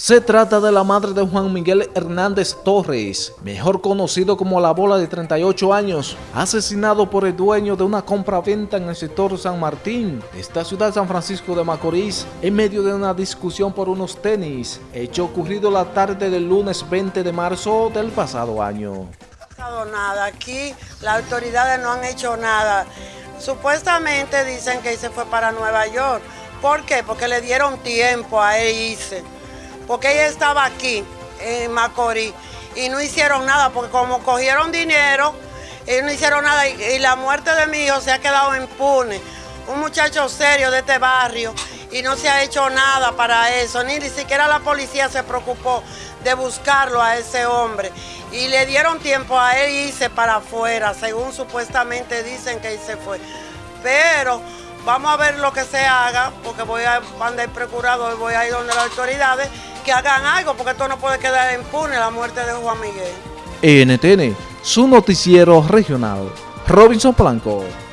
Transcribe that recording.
Se trata de la madre de Juan Miguel Hernández Torres, mejor conocido como La Bola de 38 años, asesinado por el dueño de una compra-venta en el sector San Martín, esta ciudad San Francisco de Macorís, en medio de una discusión por unos tenis, hecho ocurrido la tarde del lunes 20 de marzo del pasado año. No ha pasado nada, aquí las autoridades no han hecho nada. Supuestamente dicen que se fue para Nueva York. ¿Por qué? Porque le dieron tiempo a él irse porque ella estaba aquí, en Macorís, y no hicieron nada, porque como cogieron dinero, ellos no hicieron nada, y, la muerte de mi hijo se ha quedado impune. Un muchacho serio de este barrio, y no se ha hecho nada para eso, ni, ni siquiera la policía se preocupó de buscarlo a ese hombre. Y le dieron tiempo a él irse para afuera, según supuestamente dicen que se fue. Pero vamos a ver lo que se haga, porque voy a mandar el procurador, voy a ir donde las autoridades que hagan algo, porque esto no puede quedar impune la muerte de Juan Miguel. NTN, su noticiero regional. Robinson Blanco.